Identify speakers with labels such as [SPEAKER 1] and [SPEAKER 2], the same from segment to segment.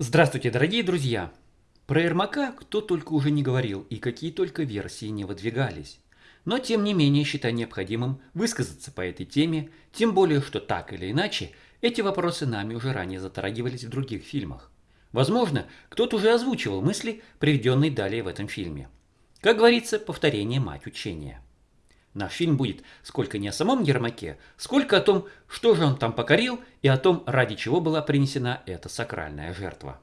[SPEAKER 1] Здравствуйте, дорогие друзья! Про Ермака кто только уже не говорил и какие только версии не выдвигались. Но тем не менее считаю необходимым высказаться по этой теме, тем более, что так или иначе эти вопросы нами уже ранее затрагивались в других фильмах. Возможно, кто-то уже озвучивал мысли, приведенные далее в этом фильме. Как говорится, повторение мать учения. Наш фильм будет сколько не о самом Ермаке, сколько о том, что же он там покорил, и о том, ради чего была принесена эта сакральная жертва.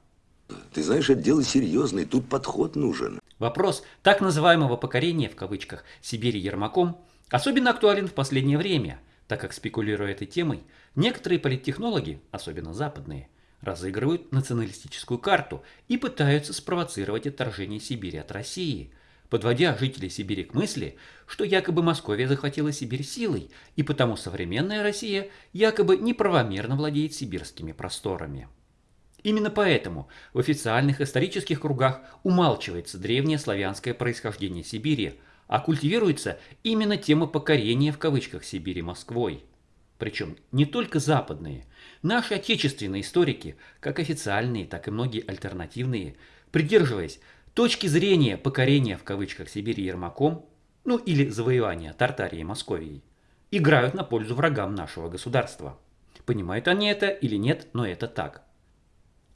[SPEAKER 2] Ты знаешь, это дело серьезное, тут подход нужен.
[SPEAKER 1] Вопрос так называемого покорения, в кавычках, Сибири Ермаком, особенно актуален в последнее время, так как, спекулируя этой темой, некоторые политтехнологи, особенно западные, разыгрывают националистическую карту и пытаются спровоцировать отторжение Сибири от России – подводя жителей Сибири к мысли, что якобы Московия захватила Сибирь силой, и потому современная Россия якобы неправомерно владеет сибирскими просторами. Именно поэтому в официальных исторических кругах умалчивается древнее славянское происхождение Сибири, а культивируется именно тема покорения в кавычках Сибири Москвой. Причем не только западные. Наши отечественные историки, как официальные, так и многие альтернативные, придерживаясь точки зрения покорения в кавычках Сибири Ермаком, ну или завоевания Тартарии и Московией, играют на пользу врагам нашего государства. Понимают они это или нет, но это так.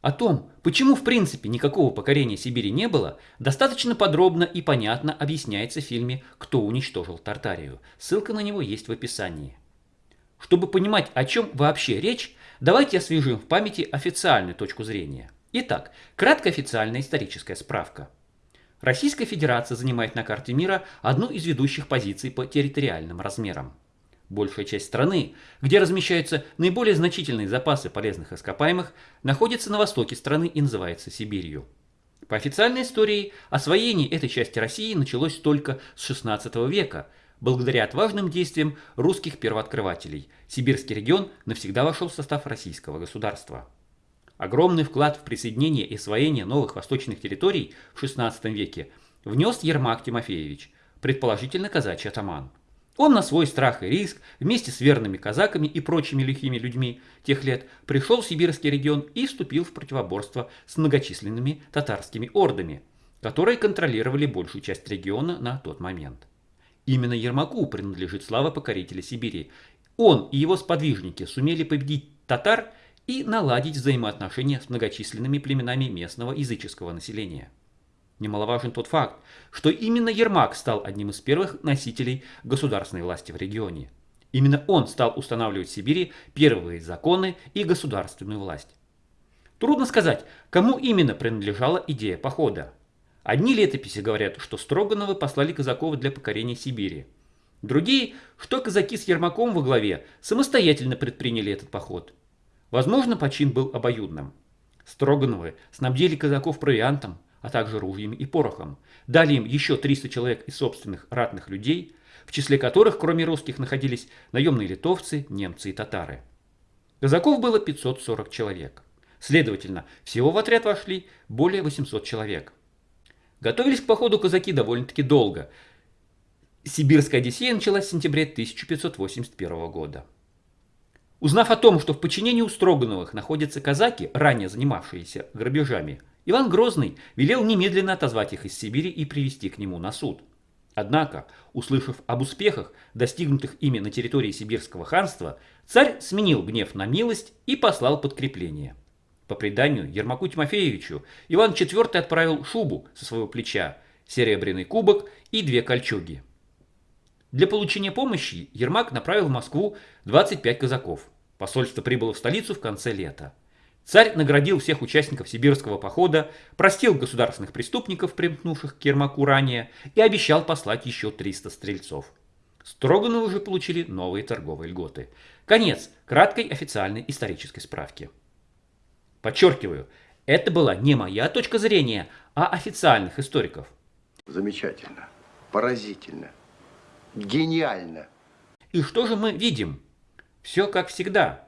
[SPEAKER 1] О том, почему в принципе никакого покорения Сибири не было, достаточно подробно и понятно объясняется в фильме «Кто уничтожил Тартарию». Ссылка на него есть в описании. Чтобы понимать, о чем вообще речь, давайте освежим в памяти официальную точку зрения – Итак, краткая официальная историческая справка. Российская Федерация занимает на карте мира одну из ведущих позиций по территориальным размерам. Большая часть страны, где размещаются наиболее значительные запасы полезных ископаемых, находится на востоке страны и называется Сибирью. По официальной истории, освоение этой части России началось только с XVI века, благодаря отважным действиям русских первооткрывателей. Сибирский регион навсегда вошел в состав российского государства. Огромный вклад в присоединение и освоение новых восточных территорий в XVI веке внес Ермак Тимофеевич, предположительно казачий атаман. Он на свой страх и риск вместе с верными казаками и прочими лихими людьми тех лет пришел в сибирский регион и вступил в противоборство с многочисленными татарскими ордами, которые контролировали большую часть региона на тот момент. Именно Ермаку принадлежит слава покорителя Сибири. Он и его сподвижники сумели победить татар и наладить взаимоотношения с многочисленными племенами местного языческого населения. Немаловажен тот факт, что именно Ермак стал одним из первых носителей государственной власти в регионе. Именно он стал устанавливать в Сибири первые законы и государственную власть. Трудно сказать, кому именно принадлежала идея похода. Одни летописи говорят, что Строгановы послали казаков для покорения Сибири. Другие, что казаки с Ермаком во главе самостоятельно предприняли этот поход – Возможно, почин был обоюдным. Строгановы снабдили казаков провиантом, а также ружьями и порохом. Дали им еще 300 человек из собственных ратных людей, в числе которых, кроме русских, находились наемные литовцы, немцы и татары. Казаков было 540 человек. Следовательно, всего в отряд вошли более 800 человек. Готовились к походу казаки довольно-таки долго. Сибирская Одиссея началась в сентябре 1581 года. Узнав о том, что в подчинении у Строгановых находятся казаки, ранее занимавшиеся грабежами, Иван Грозный велел немедленно отозвать их из Сибири и привести к нему на суд. Однако, услышав об успехах, достигнутых ими на территории Сибирского ханства, царь сменил гнев на милость и послал подкрепление. По преданию Ермаку Тимофеевичу Иван IV отправил шубу со своего плеча, серебряный кубок и две кольчуги – для получения помощи Ермак направил в Москву 25 казаков. Посольство прибыло в столицу в конце лета. Царь наградил всех участников сибирского похода, простил государственных преступников, примкнувших к Ермаку ранее, и обещал послать еще 300 стрельцов. Строгановы уже получили новые торговые льготы. Конец краткой официальной исторической справки. Подчеркиваю, это была не моя точка зрения, а официальных историков.
[SPEAKER 2] Замечательно, поразительно. Гениально.
[SPEAKER 1] И что же мы видим? Все как всегда.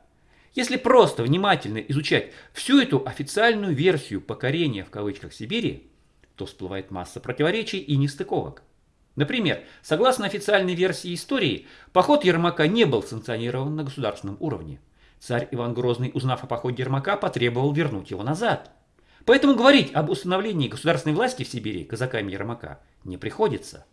[SPEAKER 1] Если просто внимательно изучать всю эту официальную версию покорения в кавычках Сибири, то всплывает масса противоречий и нестыковок. Например, согласно официальной версии истории, поход Ермака не был санкционирован на государственном уровне. Царь Иван Грозный, узнав о походе Ермака, потребовал вернуть его назад. Поэтому говорить об установлении государственной власти в Сибири казаками Ермака не приходится.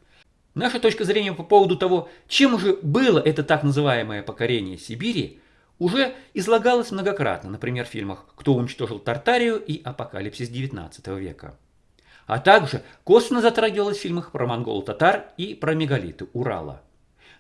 [SPEAKER 1] Наша точка зрения по поводу того, чем же было это так называемое покорение Сибири, уже излагалась многократно, например, в фильмах «Кто уничтожил Тартарию» и «Апокалипсис XIX века». А также косвенно затрагивалась в фильмах про монгол-татар и про мегалиты Урала.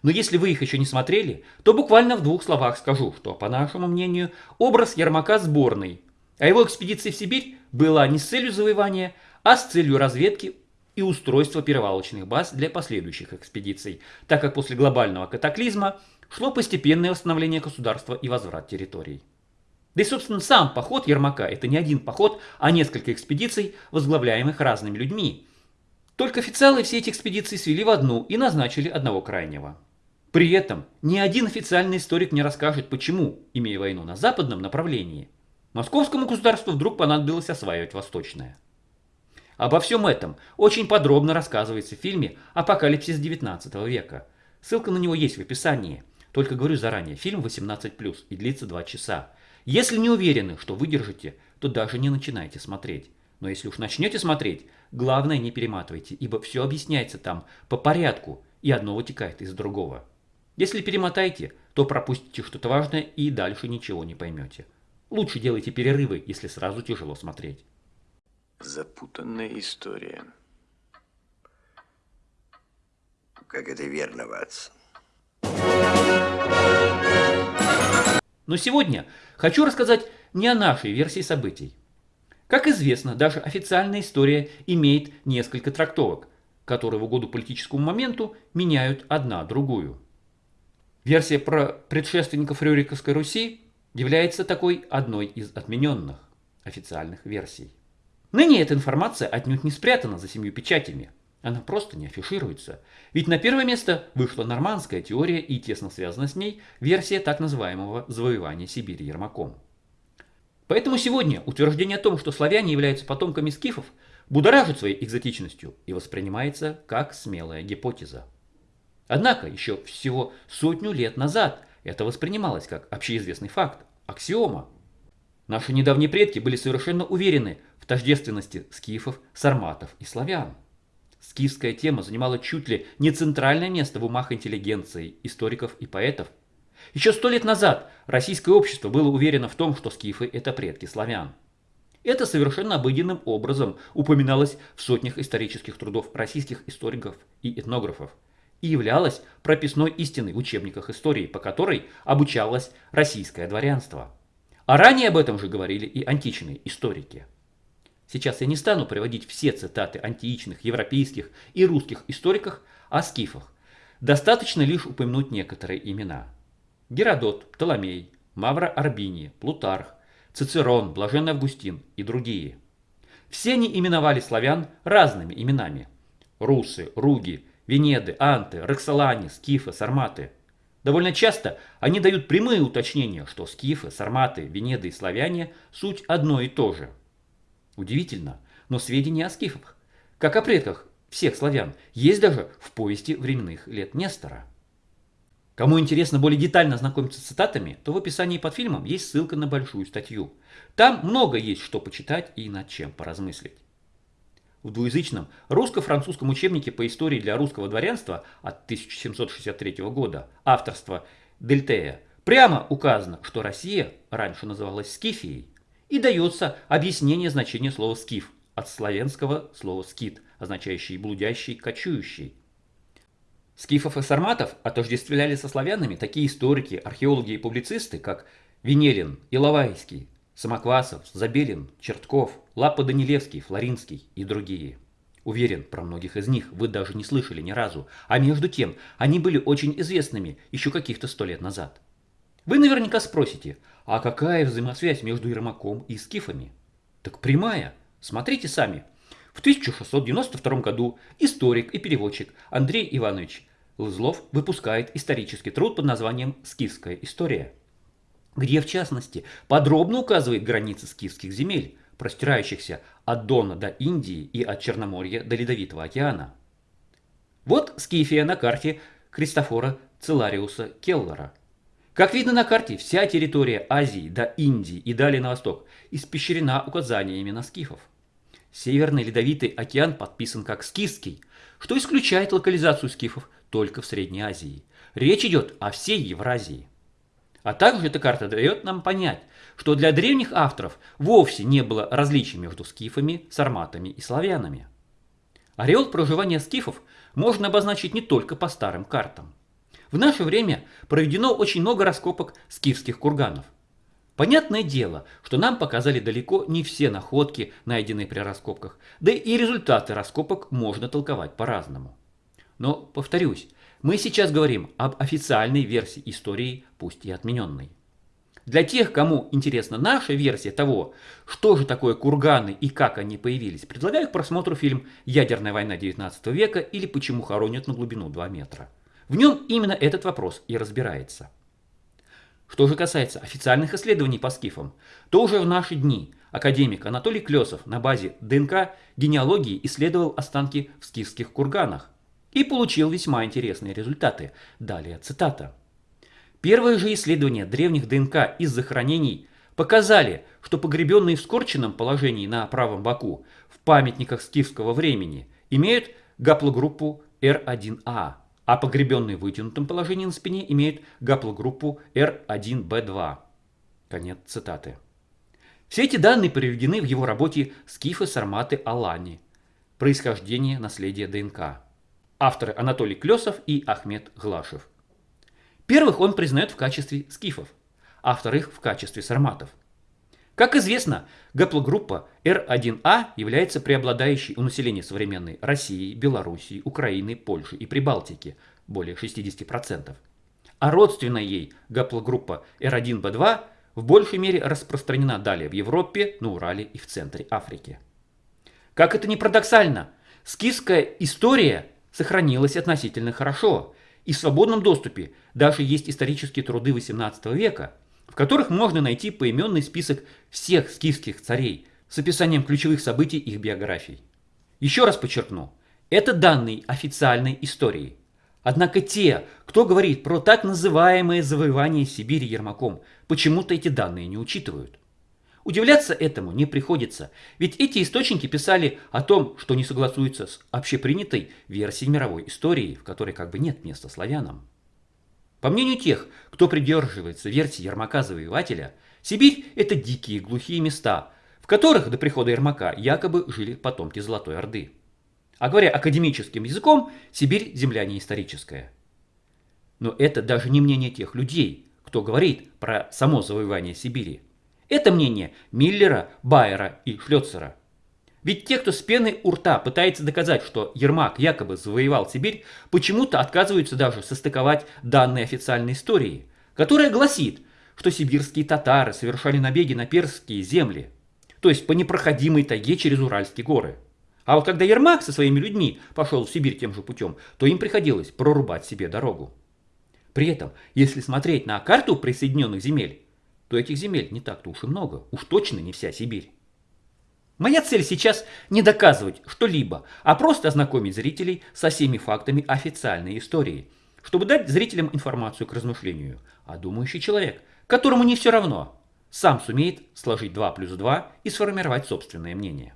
[SPEAKER 1] Но если вы их еще не смотрели, то буквально в двух словах скажу, что, по нашему мнению, образ Ермака сборный, а его экспедиция в Сибирь была не с целью завоевания, а с целью разведки и устройства перевалочных баз для последующих экспедиций, так как после глобального катаклизма шло постепенное восстановление государства и возврат территорий. Да и, собственно, сам поход Ермака – это не один поход, а несколько экспедиций, возглавляемых разными людьми. Только официалы все эти экспедиции свели в одну и назначили одного крайнего. При этом ни один официальный историк не расскажет, почему, имея войну на западном направлении, московскому государству вдруг понадобилось осваивать восточное. Обо всем этом очень подробно рассказывается в фильме «Апокалипсис 19 века». Ссылка на него есть в описании. Только говорю заранее, фильм 18+, и длится 2 часа. Если не уверены, что выдержите, то даже не начинайте смотреть. Но если уж начнете смотреть, главное не перематывайте, ибо все объясняется там по порядку, и одно вытекает из другого. Если перемотаете, то пропустите что-то важное и дальше ничего не поймете. Лучше делайте перерывы, если сразу тяжело смотреть.
[SPEAKER 3] Запутанная история.
[SPEAKER 2] Как это верно, Ватсон.
[SPEAKER 1] Но сегодня хочу рассказать не о нашей версии событий. Как известно, даже официальная история имеет несколько трактовок, которые в угоду политическому моменту меняют одна другую. Версия про предшественников Рюриковской Руси является такой одной из отмененных официальных версий. Ныне эта информация отнюдь не спрятана за семью печатями. Она просто не афишируется. Ведь на первое место вышла нормандская теория и тесно связана с ней версия так называемого завоевания Сибири Ермаком. Поэтому сегодня утверждение о том, что славяне являются потомками скифов, будоражит своей экзотичностью и воспринимается как смелая гипотеза. Однако еще всего сотню лет назад это воспринималось как общеизвестный факт, аксиома. Наши недавние предки были совершенно уверены тождественности скифов, сарматов и славян. Скифская тема занимала чуть ли не центральное место в умах интеллигенции, историков и поэтов. Еще сто лет назад российское общество было уверено в том, что скифы – это предки славян. Это совершенно обыденным образом упоминалось в сотнях исторических трудов российских историков и этнографов и являлось прописной истиной в учебниках истории, по которой обучалось российское дворянство. А ранее об этом же говорили и античные историки. Сейчас я не стану приводить все цитаты античных, европейских и русских историков о скифах. Достаточно лишь упомянуть некоторые имена. Геродот, Птоломей, Мавра Арбини, Плутарх, Цицерон, Блаженный Августин и другие. Все они именовали славян разными именами. Русы, Руги, Венеды, Анты, Роксолане, Скифы, Сарматы. Довольно часто они дают прямые уточнения, что скифы, сарматы, венеды и славяне – суть одно и то же – Удивительно, но сведения о скифах, как о предках всех славян, есть даже в повести временных лет Нестора. Кому интересно более детально ознакомиться с цитатами, то в описании под фильмом есть ссылка на большую статью. Там много есть что почитать и над чем поразмыслить. В двуязычном русско-французском учебнике по истории для русского дворянства от 1763 года авторства Дельтея прямо указано, что Россия раньше называлась Скифией, и дается объяснение значения слова «скиф» от славянского слова «скит», означающий «блудящий», «кочующий». Скифов и сарматов отождествляли со славянами такие историки, археологи и публицисты, как Венелин, Иловайский, Самоквасов, Забелин, Чертков, Лапа Данилевский, Флоринский и другие. Уверен, про многих из них вы даже не слышали ни разу, а между тем они были очень известными еще каких-то сто лет назад. Вы наверняка спросите, а какая взаимосвязь между Ермаком и скифами? Так прямая. Смотрите сами. В 1692 году историк и переводчик Андрей Иванович Лызлов выпускает исторический труд под названием «Скифская история», где, в частности, подробно указывает границы скифских земель, простирающихся от Дона до Индии и от Черноморья до Ледовитого океана. Вот Скифия на карте Кристофора Целариуса Келлера – Как видно на карте, вся территория Азии до Индии и далее на восток испещрена указаниями на скифов. Северный ледовитый океан подписан как скифский, что исключает локализацию скифов только в Средней Азии. Речь идет о всей Евразии. А также эта карта дает нам понять, что для древних авторов вовсе не было различий между скифами, сарматами и славянами. Ореол проживания скифов можно обозначить не только по старым картам. В наше время проведено очень много раскопок скифских курганов. Понятное дело, что нам показали далеко не все находки, найденные при раскопках, да и результаты раскопок можно толковать по-разному. Но, повторюсь, мы сейчас говорим об официальной версии истории, пусть и отмененной. Для тех, кому интересна наша версия того, что же такое курганы и как они появились, предлагаю к просмотру фильм «Ядерная война 19 века» или «Почему хоронят на глубину 2 метра». В нем именно этот вопрос и разбирается. Что же касается официальных исследований по скифам, то уже в наши дни академик Анатолий Клесов на базе ДНК генеалогии исследовал останки в скифских курганах и получил весьма интересные результаты. Далее цитата. Первые же исследования древних ДНК из захоронений показали, что погребенные в скорченном положении на правом боку в памятниках скифского времени имеют гаплогруппу R1A, а погребенные в вытянутом положении на спине имеют гаплогруппу R1B2. Конец цитаты. Все эти данные приведены в его работе «Скифы, сарматы, алани. Происхождение наследия ДНК». Авторы Анатолий Клесов и Ахмед Глашев. Первых он признает в качестве скифов, а вторых в качестве сарматов. Как известно, гаплогруппа R1A является преобладающей у населения современной России, Белоруссии, Украины, Польши и Прибалтики – более 60%. А родственная ей гаплогруппа R1B2 в большей мере распространена далее в Европе, на Урале и в центре Африки. Как это ни парадоксально, скифская история сохранилась относительно хорошо, и в свободном доступе даже есть исторические труды XVIII века – в которых можно найти поименный список всех скифских царей с описанием ключевых событий их биографий. Еще раз подчеркну, это данные официальной истории. Однако те, кто говорит про так называемое завоевание Сибири Ермаком, почему-то эти данные не учитывают. Удивляться этому не приходится, ведь эти источники писали о том, что не согласуются с общепринятой версией мировой истории, в которой как бы нет места славянам. По мнению тех, кто придерживается версии Ермака-завоевателя, Сибирь – это дикие глухие места, в которых до прихода Ермака якобы жили потомки Золотой Орды. А говоря академическим языком, Сибирь – земля не историческая. Но это даже не мнение тех людей, кто говорит про само завоевание Сибири. Это мнение Миллера, Байера и Шлёцера. Ведь те, кто с пеной у рта пытается доказать, что Ермак якобы завоевал Сибирь, почему-то отказываются даже состыковать данные официальной истории, которая гласит, что сибирские татары совершали набеги на перские земли, то есть по непроходимой тайге через Уральские горы. А вот когда Ермак со своими людьми пошел в Сибирь тем же путем, то им приходилось прорубать себе дорогу. При этом, если смотреть на карту присоединенных земель, то этих земель не так-то уж и много, уж точно не вся Сибирь. Моя цель сейчас не доказывать что-либо, а просто ознакомить зрителей со всеми фактами официальной истории, чтобы дать зрителям информацию к размышлению. А думающий человек, которому не все равно, сам сумеет сложить 2 плюс 2 и сформировать собственное мнение.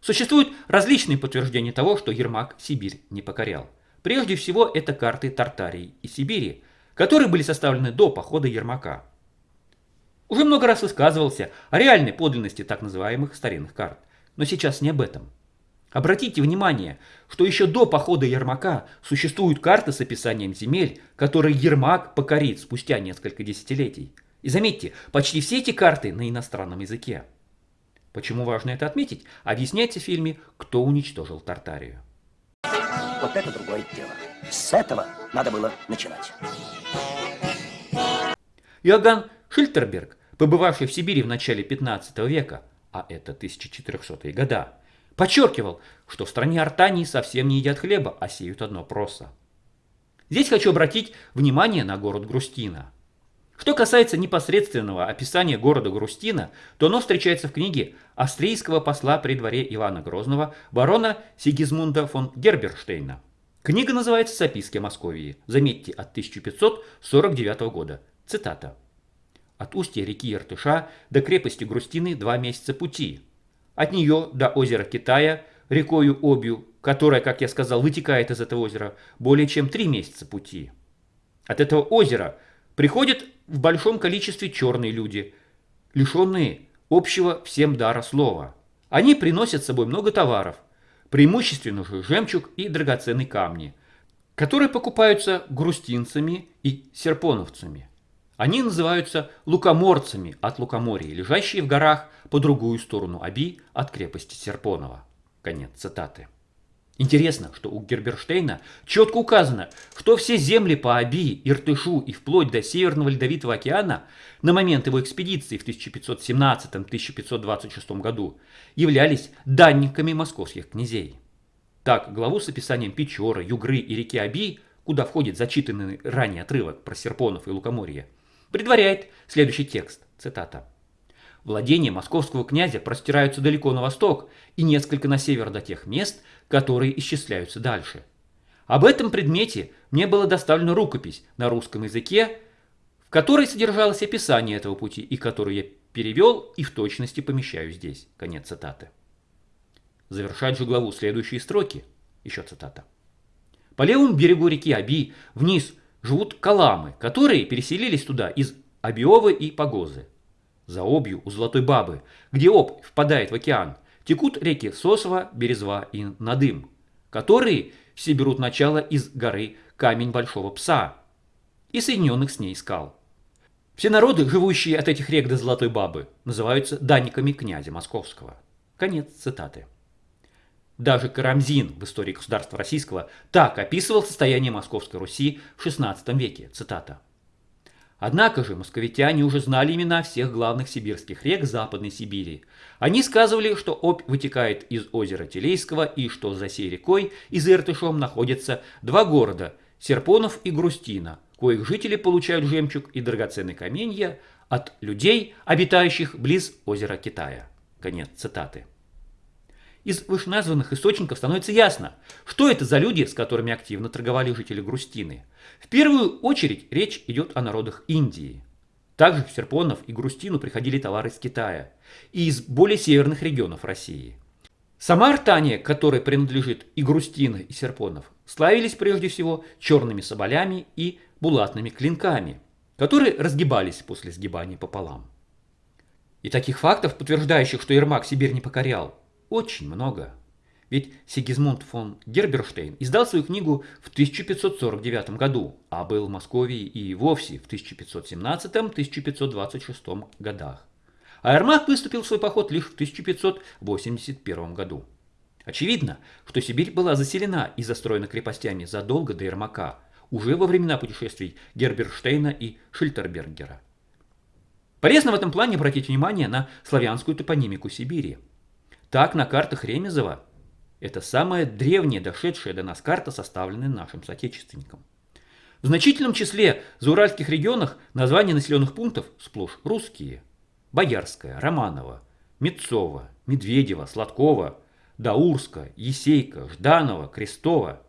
[SPEAKER 1] Существуют различные подтверждения того, что Ермак Сибирь не покорял. Прежде всего, это карты Тартарии и Сибири, которые были составлены до похода Ермака. Уже много раз высказывался о реальной подлинности так называемых старинных карт. Но сейчас не об этом. Обратите внимание, что еще до похода Ермака существуют карты с описанием земель, которые Ермак покорит спустя несколько десятилетий. И заметьте, почти все эти карты на иностранном языке. Почему важно это отметить, объясняется в фильме «Кто уничтожил Тартарию».
[SPEAKER 4] Вот это другое дело. С этого надо было начинать.
[SPEAKER 1] Иоганн Шильтерберг, побывавший в Сибири в начале 15 века, а это 1400-е года, подчеркивал, что в стране Артании совсем не едят хлеба, а сеют одно просо. Здесь хочу обратить внимание на город Грустина. Что касается непосредственного описания города Грустина, то оно встречается в книге австрийского посла при дворе Ивана Грозного барона Сигизмунда фон Герберштейна, Книга называется «Записки о Московии». Заметьте, от 1549 года. Цитата. От устья реки Иртыша до крепости Грустины два месяца пути. От нее до озера Китая, рекою Обью, которая, как я сказал, вытекает из этого озера, более чем три месяца пути. От этого озера приходят в большом количестве черные люди, лишенные общего всем дара слова. Они приносят с собой много товаров, преимущественно же жемчуг и драгоценные камни, которые покупаются грустинцами и серпоновцами. Они называются лукоморцами от лукоморья, лежащие в горах по другую сторону Аби от крепости Серпонова. Конец цитаты. Интересно, что у Герберштейна четко указано, что все земли по Аби, Иртышу и вплоть до Северного Ледовитого океана на момент его экспедиции в 1517-1526 году являлись данниками московских князей. Так, главу с описанием Печоры, Югры и реки Аби, куда входит зачитанный ранее отрывок про Серпонов и Лукоморье, предваряет следующий текст, цитата. Владения московского князя простираются далеко на восток и несколько на север до тех мест, которые исчисляются дальше. Об этом предмете мне была доставлена рукопись на русском языке, в которой содержалось описание этого пути и которую я перевел и в точности помещаю здесь. Конец цитаты. Завершать же главу следующие строки. Еще цитата. По левому берегу реки Аби вниз живут каламы, которые переселились туда из Абиовы и Погозы. За Обью у Золотой Бабы, где Об впадает в океан, текут реки Сосова, Березва и Надым, которые все берут начало из горы Камень Большого Пса и соединенных с ней скал. Все народы, живущие от этих рек до Золотой Бабы, называются данниками князя Московского. Конец цитаты. Даже Карамзин в истории государства российского так описывал состояние Московской Руси в XVI веке. Цитата. Однако же московитяне уже знали имена всех главных сибирских рек Западной Сибири. Они сказывали, что Обь вытекает из озера Телейского и что за сей рекой и за Иртышом находятся два города – Серпонов и Грустина, коих жители получают жемчуг и драгоценные каменья от людей, обитающих близ озера Китая. Конец цитаты. Из вышеназванных источников становится ясно, что это за люди, с которыми активно торговали жители Грустины. В первую очередь речь идет о народах Индии. Также в Серпонов и Грустину приходили товары из Китая и из более северных регионов России. Сама Артания, которой принадлежит и Грустина, и Серпонов, славились прежде всего черными соболями и булатными клинками, которые разгибались после сгибания пополам. И таких фактов, подтверждающих, что Ермак Сибирь не покорял, очень много. Ведь Сигизмунд фон Герберштейн издал свою книгу в 1549 году, а был в Москве и вовсе в 1517-1526 годах. А Ермак выступил в свой поход лишь в 1581 году. Очевидно, что Сибирь была заселена и застроена крепостями задолго до Ермака, уже во времена путешествий Герберштейна и Шильтербергера. Полезно в этом плане обратить внимание на славянскую топонимику Сибири. Так на картах Ремезова это самая древняя, дошедшая до нас карта, составленная нашим соотечественником. В значительном числе зауральских регионах названия населенных пунктов сплошь русские. Боярская, Романова, Мецова, Медведева, Сладкова, Даурска, Есейка, Жданова, Крестова.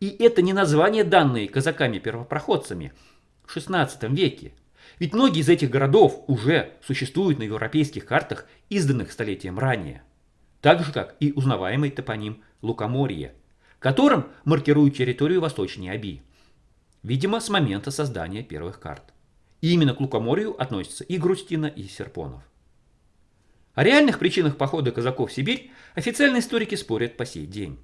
[SPEAKER 1] И это не названия, данные казаками-первопроходцами в XVI веке. Ведь многие из этих городов уже существуют на европейских картах, изданных столетием ранее так же как и узнаваемый топоним Лукоморье, которым маркируют территорию восточнее Аби, видимо, с момента создания первых карт. И именно к Лукоморью относятся и Грустина, и Серпонов. О реальных причинах похода казаков в Сибирь официальные историки спорят по сей день.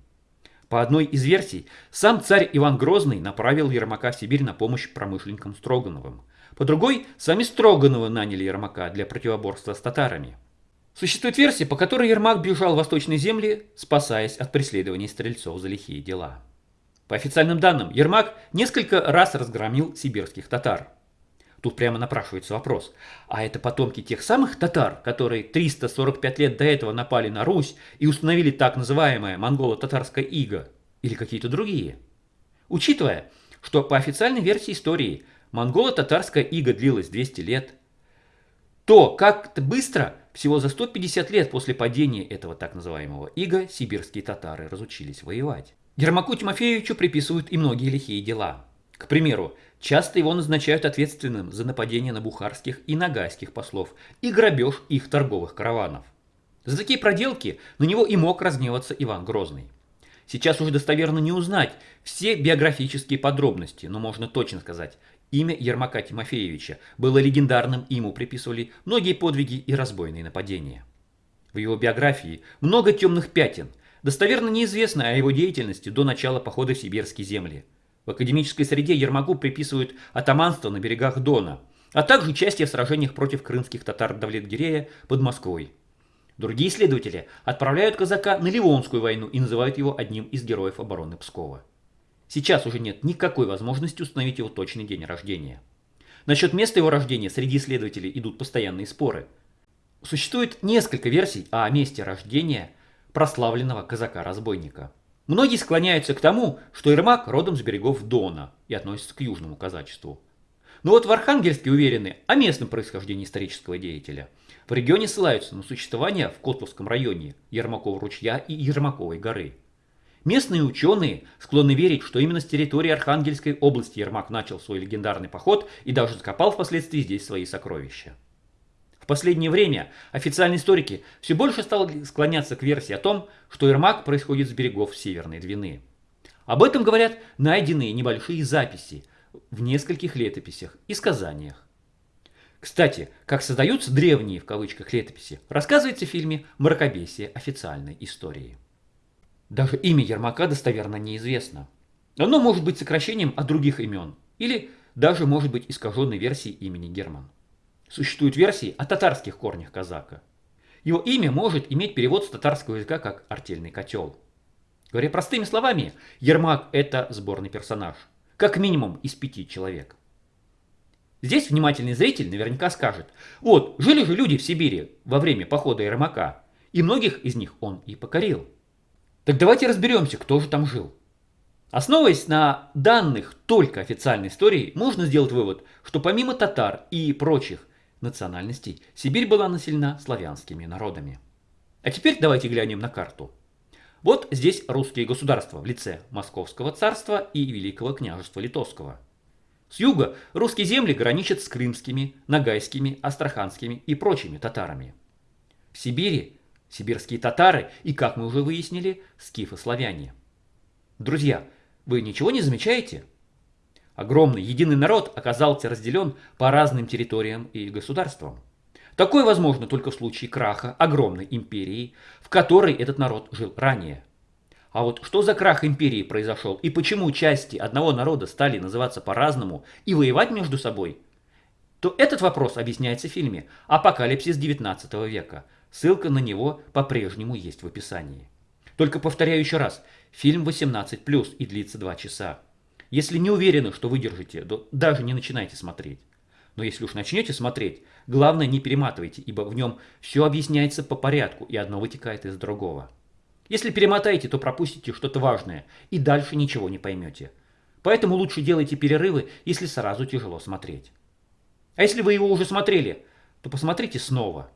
[SPEAKER 1] По одной из версий, сам царь Иван Грозный направил Ермака в Сибирь на помощь промышленникам Строгановым. По другой, сами Строгановы наняли Ермака для противоборства с татарами – Существует версия, по которой Ермак бежал в восточные земли, спасаясь от преследований стрельцов за лихие дела. По официальным данным, Ермак несколько раз разгромил сибирских татар. Тут прямо напрашивается вопрос, а это потомки тех самых татар, которые 345 лет до этого напали на Русь и установили так называемое монголо-татарское иго, или какие-то другие? Учитывая, что по официальной версии истории монголо-татарская иго длилась 200 лет, то как-то быстро всего за 150 лет после падения этого так называемого ига сибирские татары разучились воевать. Ермаку Тимофеевичу приписывают и многие лихие дела. К примеру, часто его назначают ответственным за нападение на бухарских и нагайских послов и грабеж их торговых караванов. За такие проделки на него и мог разгневаться Иван Грозный. Сейчас уже достоверно не узнать все биографические подробности, но можно точно сказать, имя Ермака Тимофеевича было легендарным, ему приписывали многие подвиги и разбойные нападения. В его биографии много темных пятен, достоверно неизвестно о его деятельности до начала похода в сибирские земли. В академической среде Ермаку приписывают атаманство на берегах Дона, а также участие в сражениях против крымских татар Давлет-Гирея под Москвой. Другие исследователи отправляют казака на Ливонскую войну и называют его одним из героев обороны Пскова. Сейчас уже нет никакой возможности установить его точный день рождения. Насчет места его рождения среди исследователей идут постоянные споры. Существует несколько версий о месте рождения прославленного казака-разбойника. Многие склоняются к тому, что Ермак родом с берегов Дона и относится к южному казачеству. Но вот в Архангельске уверены о местном происхождении исторического деятеля – в регионе ссылаются на существование в Котловском районе Ермакова ручья и Ермаковой горы. Местные ученые склонны верить, что именно с территории Архангельской области Ермак начал свой легендарный поход и даже закопал впоследствии здесь свои сокровища. В последнее время официальные историки все больше стали склоняться к версии о том, что Ермак происходит с берегов Северной Двины. Об этом говорят найденные небольшие записи в нескольких летописях и сказаниях. Кстати, как создаются древние в кавычках летописи, рассказывается в фильме «Мракобесие официальной истории». Даже имя Ермака достоверно неизвестно. Оно может быть сокращением от других имен или даже может быть искаженной версией имени Герман. Существуют версии о татарских корнях казака. Его имя может иметь перевод с татарского языка как «артельный котел». Говоря простыми словами, Ермак – это сборный персонаж, как минимум из пяти человек. Здесь внимательный зритель наверняка скажет, вот, жили же люди в Сибири во время похода Ермака, и многих из них он и покорил. Так давайте разберемся, кто же там жил. Основываясь на данных только официальной истории, можно сделать вывод, что помимо татар и прочих национальностей, Сибирь была населена славянскими народами. А теперь давайте глянем на карту. Вот здесь русские государства в лице Московского царства и Великого княжества Литовского – с юга русские земли граничат с крымскими, нагайскими, астраханскими и прочими татарами. В Сибири сибирские татары и, как мы уже выяснили, скифы-славяне. Друзья, вы ничего не замечаете? Огромный единый народ оказался разделен по разным территориям и государствам. Такое возможно только в случае краха огромной империи, в которой этот народ жил ранее – а вот что за крах империи произошел и почему части одного народа стали называться по-разному и воевать между собой, то этот вопрос объясняется в фильме «Апокалипсис 19 века». Ссылка на него по-прежнему есть в описании. Только повторяю еще раз, фильм 18+, и длится 2 часа. Если не уверены, что выдержите, то даже не начинайте смотреть. Но если уж начнете смотреть, главное не перематывайте, ибо в нем все объясняется по порядку, и одно вытекает из другого. Если перемотаете, то пропустите что-то важное и дальше ничего не поймете. Поэтому лучше делайте перерывы, если сразу тяжело смотреть. А если вы его уже смотрели, то посмотрите снова.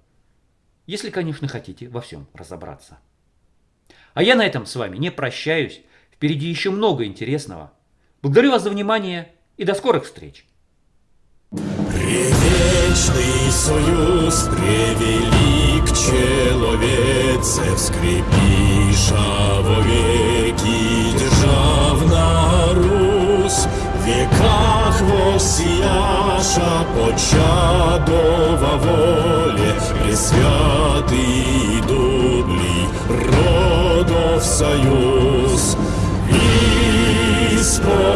[SPEAKER 1] Если, конечно, хотите во всем разобраться. А я на этом с вами не прощаюсь. Впереди еще много интересного. Благодарю вас за внимание и до скорых встреч.
[SPEAKER 5] Привечный союз превелик человеце скрепиша во веки державна Русь веках воссияша почадова союз и спор